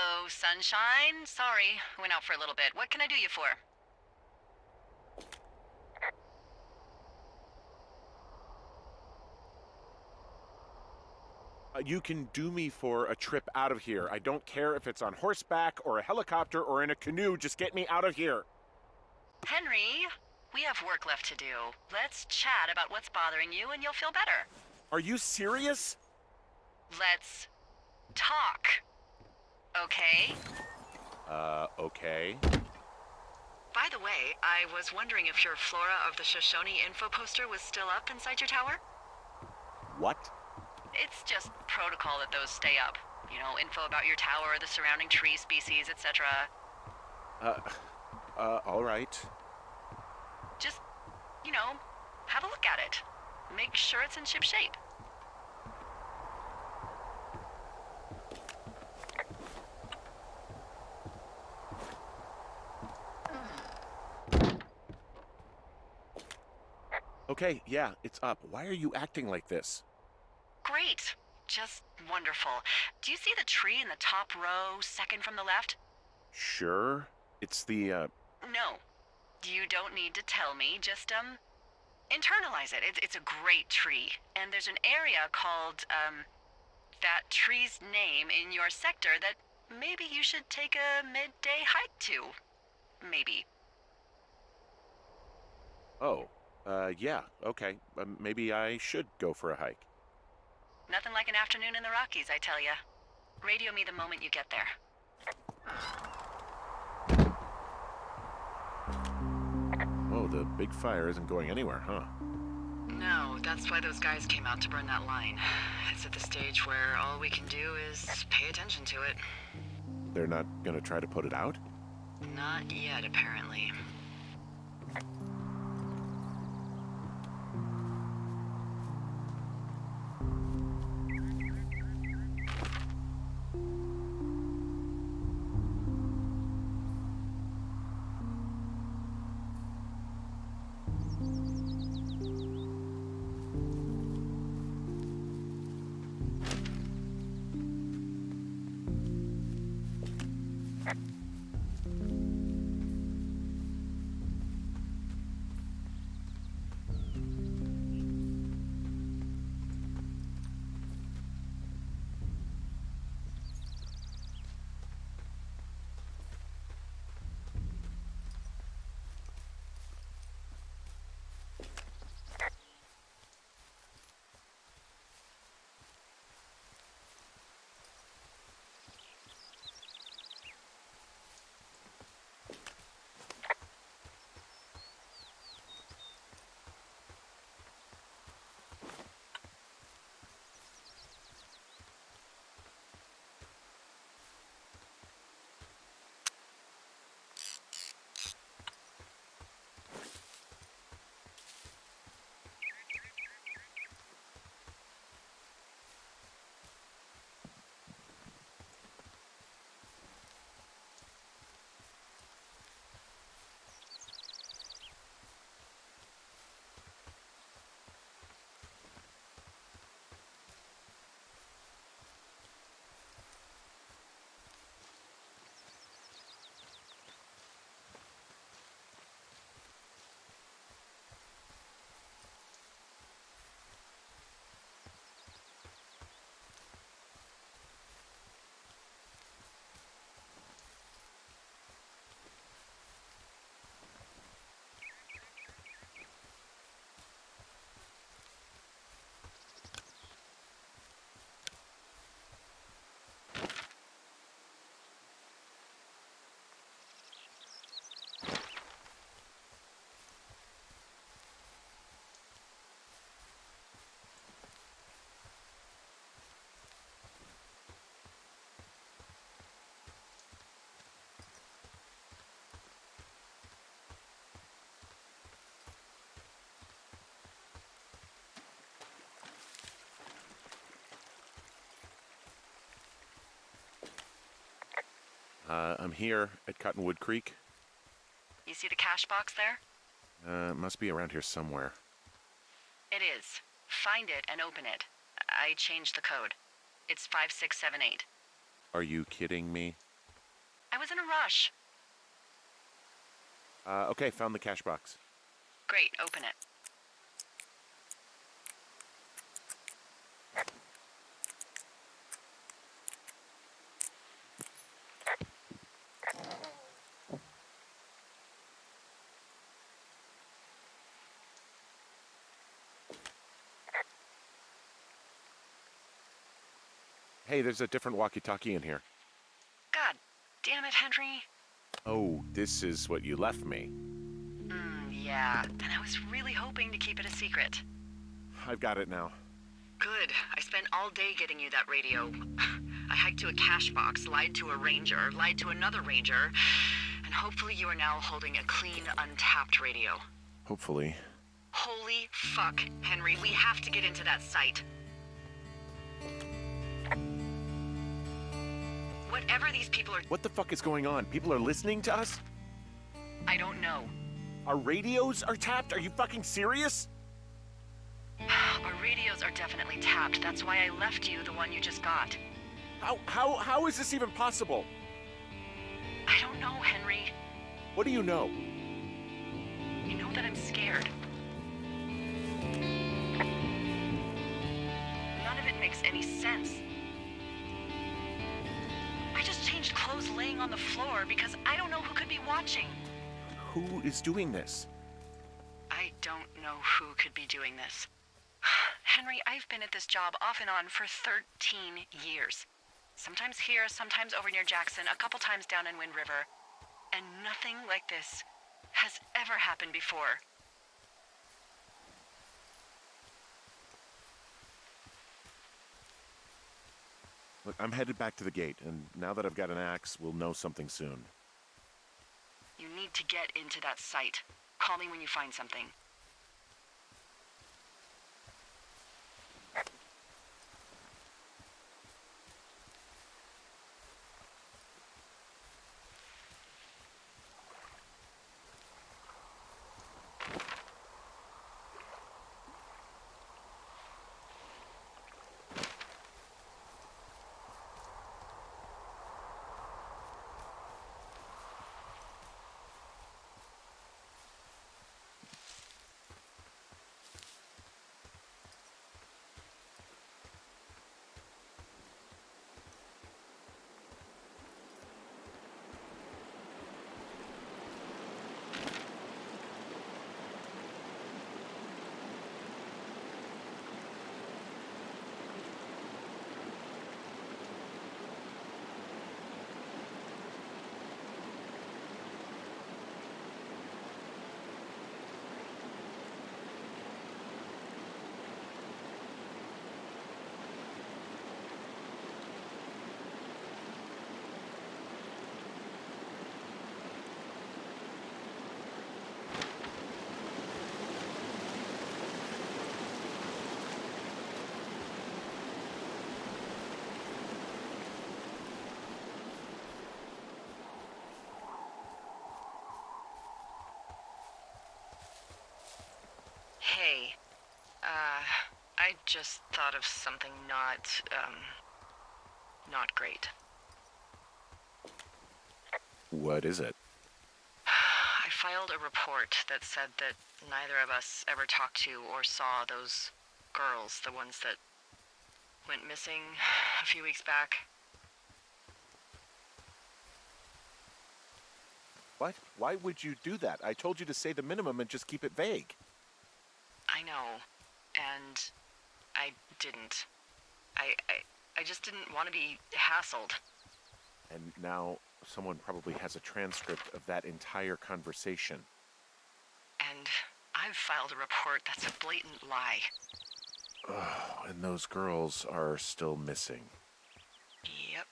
Oh, sunshine. Sorry, went out for a little bit. What can I do you for? Uh, you can do me for a trip out of here. I don't care if it's on horseback or a helicopter or in a canoe. Just get me out of here. Henry, we have work left to do. Let's chat about what's bothering you and you'll feel better. Are you serious? Let's talk. Okay? Uh, okay. By the way, I was wondering if your Flora of the Shoshone info poster was still up inside your tower? What? It's just protocol that those stay up. You know, info about your tower, the surrounding tree species, etc. Uh, uh, all right. Just, you know, have a look at it. Make sure it's in ship shape. Okay, yeah, it's up. Why are you acting like this? Great. Just wonderful. Do you see the tree in the top row, second from the left? Sure. It's the, uh, No. You don't need to tell me. Just, um, internalize it. It's, it's a great tree. And there's an area called, um, that tree's name in your sector that maybe you should take a midday hike to. Maybe. oh, uh, yeah, okay. Uh, maybe I should go for a hike. Nothing like an afternoon in the Rockies, I tell ya. Radio me the moment you get there. Oh, the big fire isn't going anywhere, huh? No, that's why those guys came out to burn that line. It's at the stage where all we can do is pay attention to it. They're not gonna try to put it out? Not yet, apparently. Uh, I'm here at Cottonwood Creek. You see the cache box there? Uh, it must be around here somewhere. It is. Find it and open it. I changed the code. It's 5678. Are you kidding me? cache? Uh, okay, found the cache box. Great, open it. Hey, there's a different walkie-talkie in here. God damn it, Henry. Oh, this is what you left me. Mm, yeah, and I was really hoping to keep it a secret. I've got it now. Good. I spent all day getting you that radio. I hiked to a cache box, lied to a ranger, lied to another ranger, and hopefully you are now holding a clean, untapped radio. Hopefully. Holy fuck, Henry, we have to get into that site. Whatever these people are, What the fuck is going on? People are listening to us? I don't know. Our radios are tapped? Are you fucking serious? Our radios are definitely tapped. That's why I left you the one you just got. How how how is this even possible? I don't know, Henry. What do you know? You know that I'm scared. Clothes laying on the floor because I don't know who could be watching. Who is doing this? I don't know who could be doing this. Henry, I've been at this job off and on for 13 years. Sometimes here, sometimes over near Jackson, a couple times down in Wind River. And nothing like this has ever happened before. Look, I'm headed back to the gate, and now that I've got an axe, we'll know something soon. You need to get into that site. Call me when you find something. Hey, uh, I just thought of something not, um, not great. What is it? I filed a report that said that neither of us ever talked to or saw those girls, the ones that went missing a few weeks back. What? Why would you do that? I told you to say the minimum and just keep it vague. I know, and I didn't. I, I, I just didn't want to be hassled. And now someone probably has a transcript of that entire conversation. And I've filed a report that's a blatant lie. Ugh, and those girls are still missing. Yep.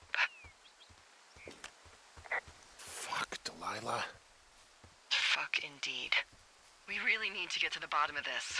Fuck, Delilah. Fuck indeed. We really need to get to the bottom of this.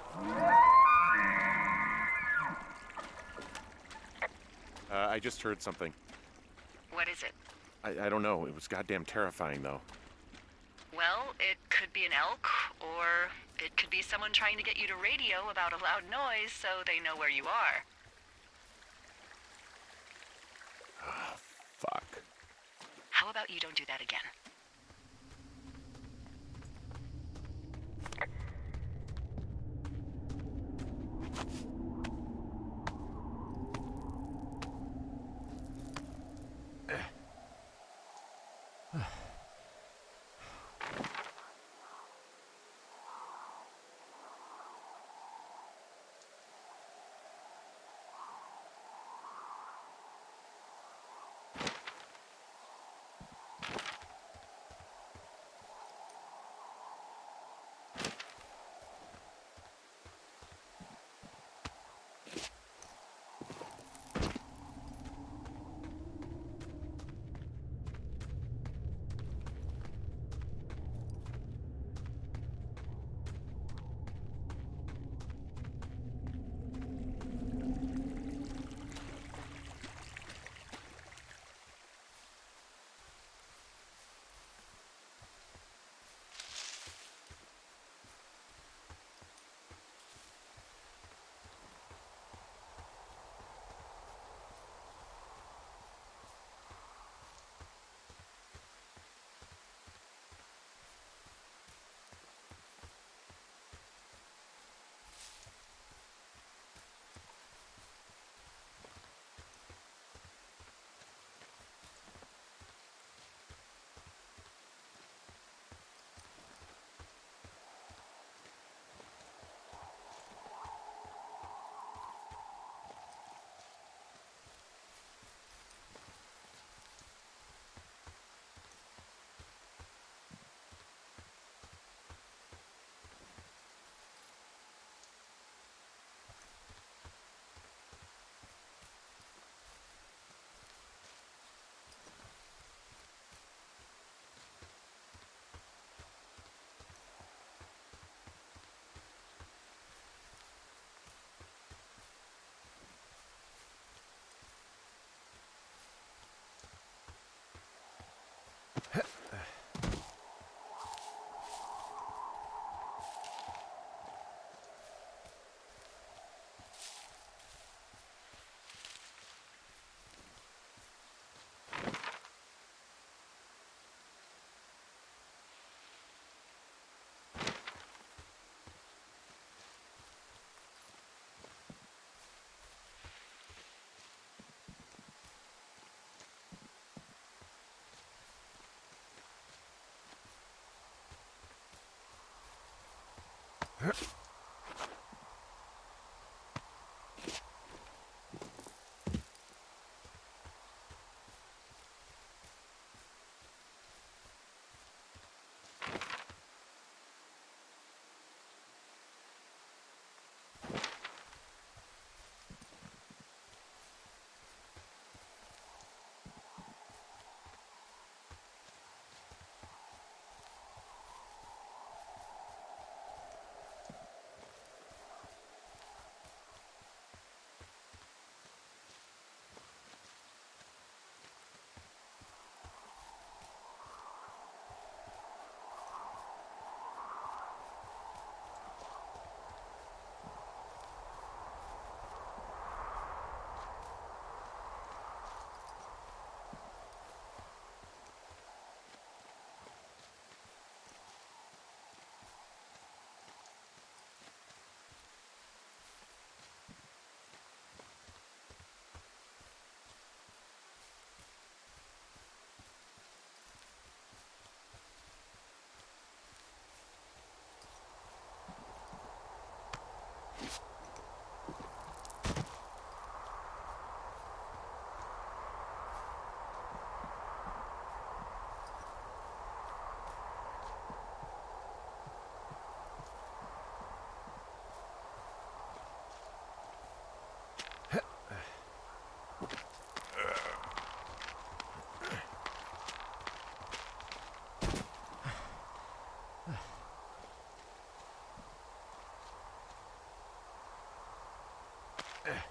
Uh, I just heard something. What is it? I, I don't know. It was goddamn terrifying, though. Well, it could be an elk, or it could be someone trying to get you to radio about a loud noise so they know where you are. Ah, fuck. How about you don't do that again? Huh? Ugh.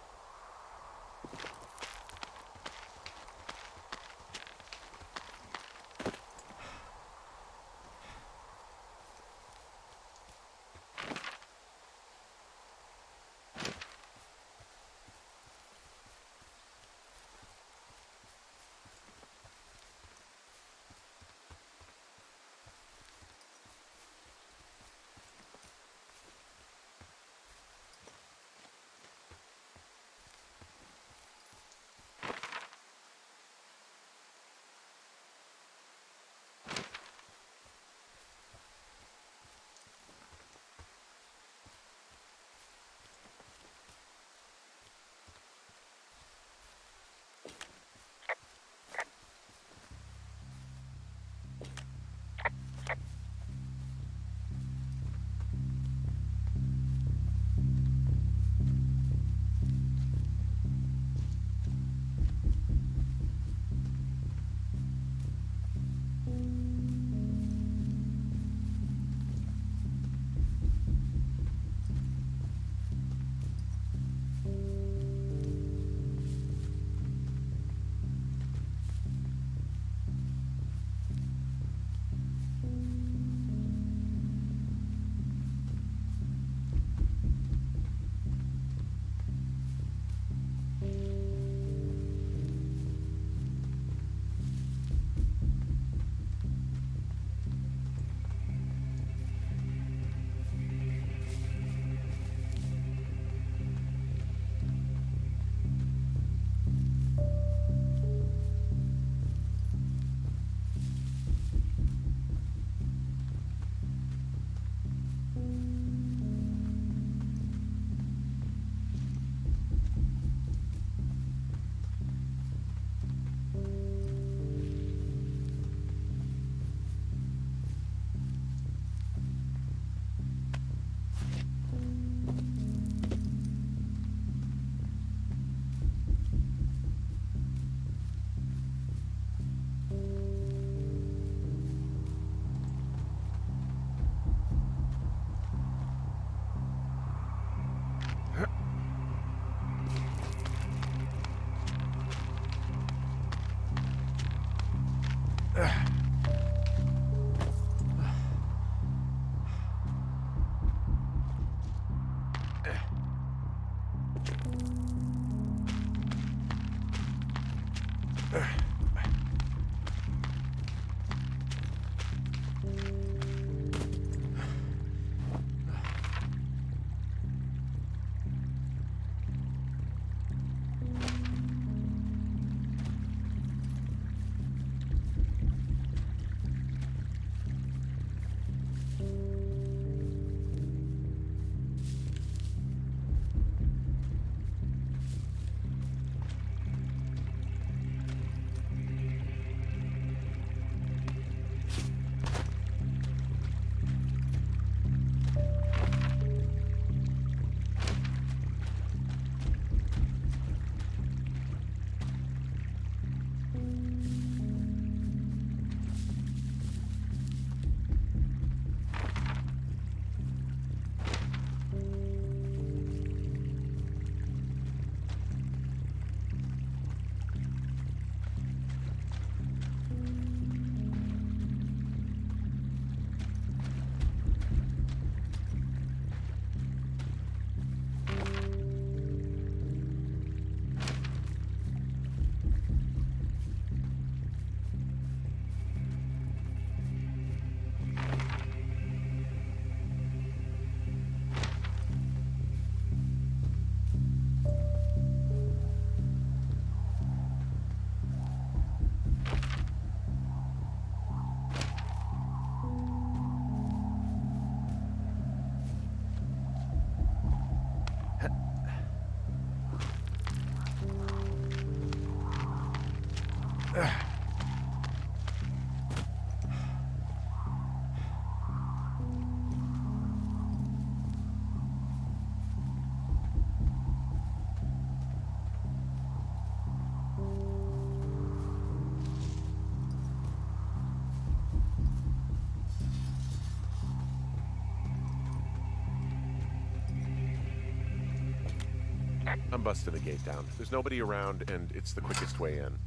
I'm busting the gate down. There's nobody around, and it's the quickest way in.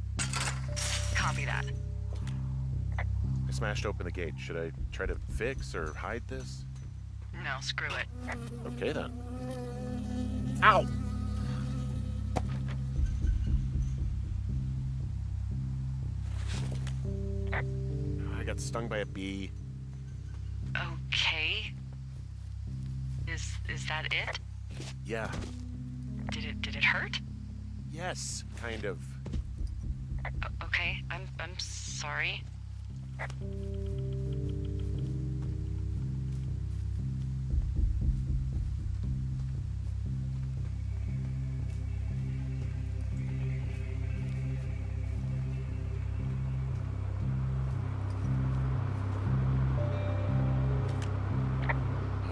Copy that. I smashed open the gate. Should I try to fix or hide this? No, screw it. Okay then. Ow! I got stung by a bee. Okay. Is is that it? Yeah. Did it hurt? Yes, kind of. O- okay, I'm I'm sorry.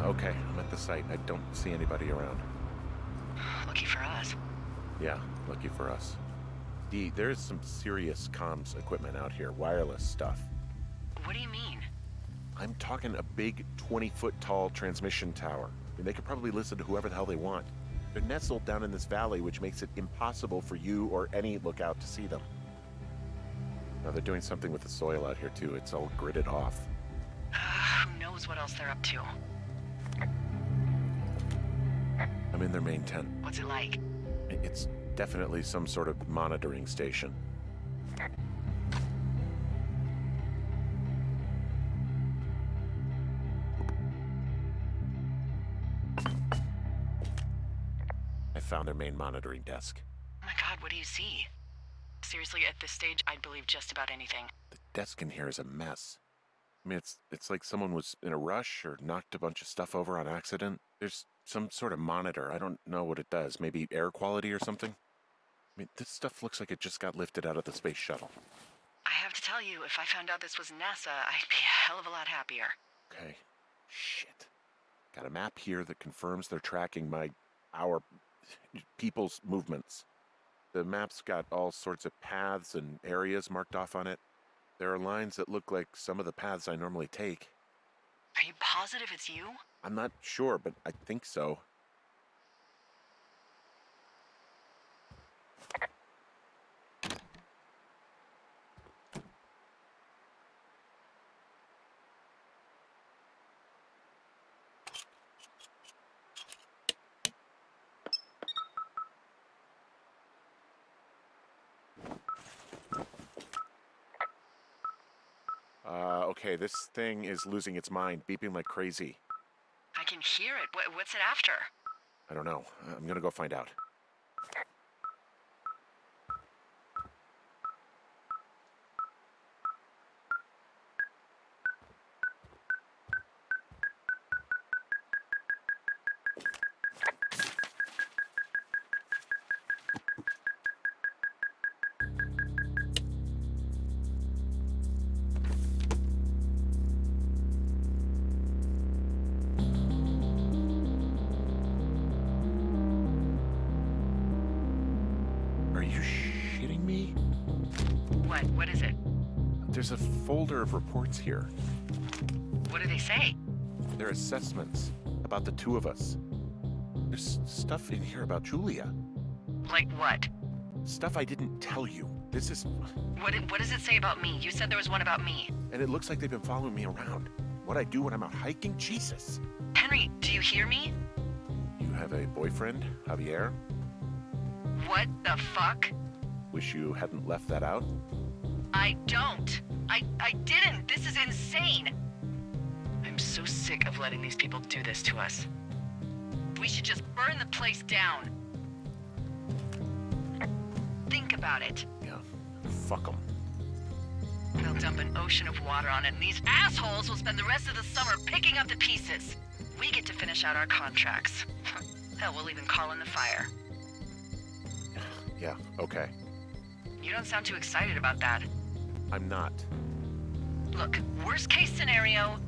Okay, I'm at the site. I don't see anybody around. Lucky for us. Yeah, lucky for us. D, there's some serious comms equipment out here, wireless stuff. What do you mean? I'm talking a big 20 foot tall transmission tower. I mean, they could probably listen to whoever the hell they want. They're nestled down in this valley, which makes it impossible for you or any lookout to see them. Now, they're doing something with the soil out here, too. It's all gridded off. who knows what else they're up to? I'm in their main tent. What's it like? It's definitely some sort of monitoring station. I found their main monitoring desk. Oh my god, what do you see? Seriously, at this stage, I'd believe just about anything. The desk in here is a mess. I mean, it's it's like someone was in a rush or knocked a bunch of stuff over on accident. There's some sort of monitor. I don't know what it does. Maybe air quality or something. I mean, this stuff looks like it just got lifted out of the space shuttle. I have to tell you, if I found out this was NASA, I'd be a hell of a lot happier. Okay. Shit. Got a map here that confirms they're tracking my our people's movements. The map's got all sorts of paths and areas marked off on it. There are lines that look like some of the paths I normally take. Are you positive it's you? I'm not sure, but I think so. Uh, okay, this thing is losing its mind, beeping like crazy. What's it after? I don't know. I'm gonna go find out. What? What is it? There's a folder of reports here. What do they say? They're assessments about the two of us. There's stuff in here about Julia. Like what? Stuff I didn't tell you. This is. What, what does it say about me? You said there was one about me. And it looks like they've been following me around. What I do when I'm out hiking? Jesus. Henry, do you hear me? You have a boyfriend, Javier? What the fuck? Wish you hadn't left that out. I don't. I, I didn't. This is insane. I'm so sick of letting these people do this to us. We should just burn the place down. Think about it. Yeah. Fuck them. They'll dump an ocean of water on it, and these assholes will spend the rest of the summer picking up the pieces. We get to finish out our contracts. Hell, we'll even call in the fire. Yeah, okay. You don't sound too excited about that. I'm not. Look, worst case scenario,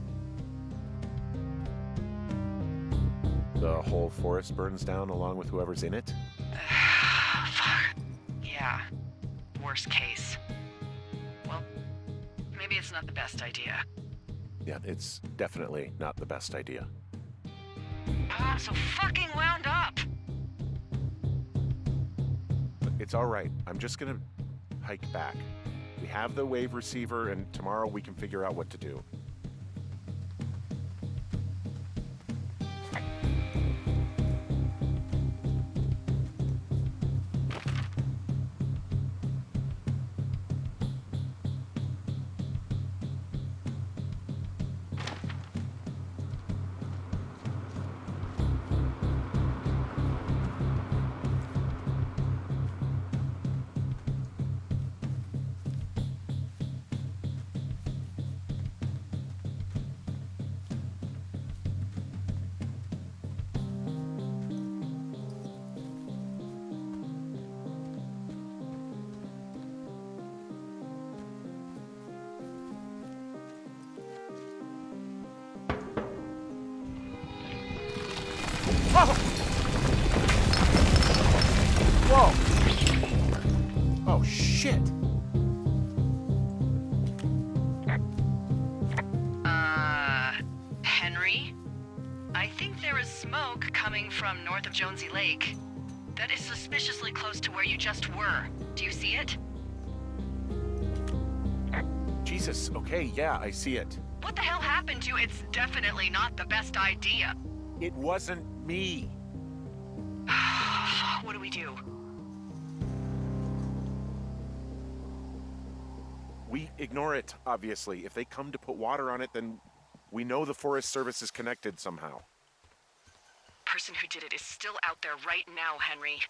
The whole forest burns down along with whoever's in it? Fuck. Yeah. Worst case. Well, maybe it's not the best idea. Yeah, it's definitely not the best idea. Ah, I'm so fucking wound up. It's all right. I'm just gonna hike back. We have the wave receiver, and tomorrow we can figure out what to do. There is smoke coming from north of Jonesy Lake. That is suspiciously close to where you just were. Do you see it? Jesus, okay, yeah, I see it. What the hell happened to you? It's definitely not the best idea. It wasn't me. what do we do? We ignore it, obviously. If they come to put water on it, then we know the Forest Service is connected somehow. The person who did it is still out there right now, Henry.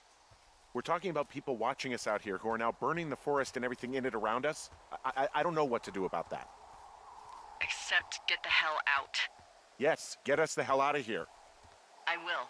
We're talking about people watching us out here who are now burning the forest and everything in it around us. I, I, I don't know what to do about that. Except get the hell out. Yes, get us the hell out of here. I will.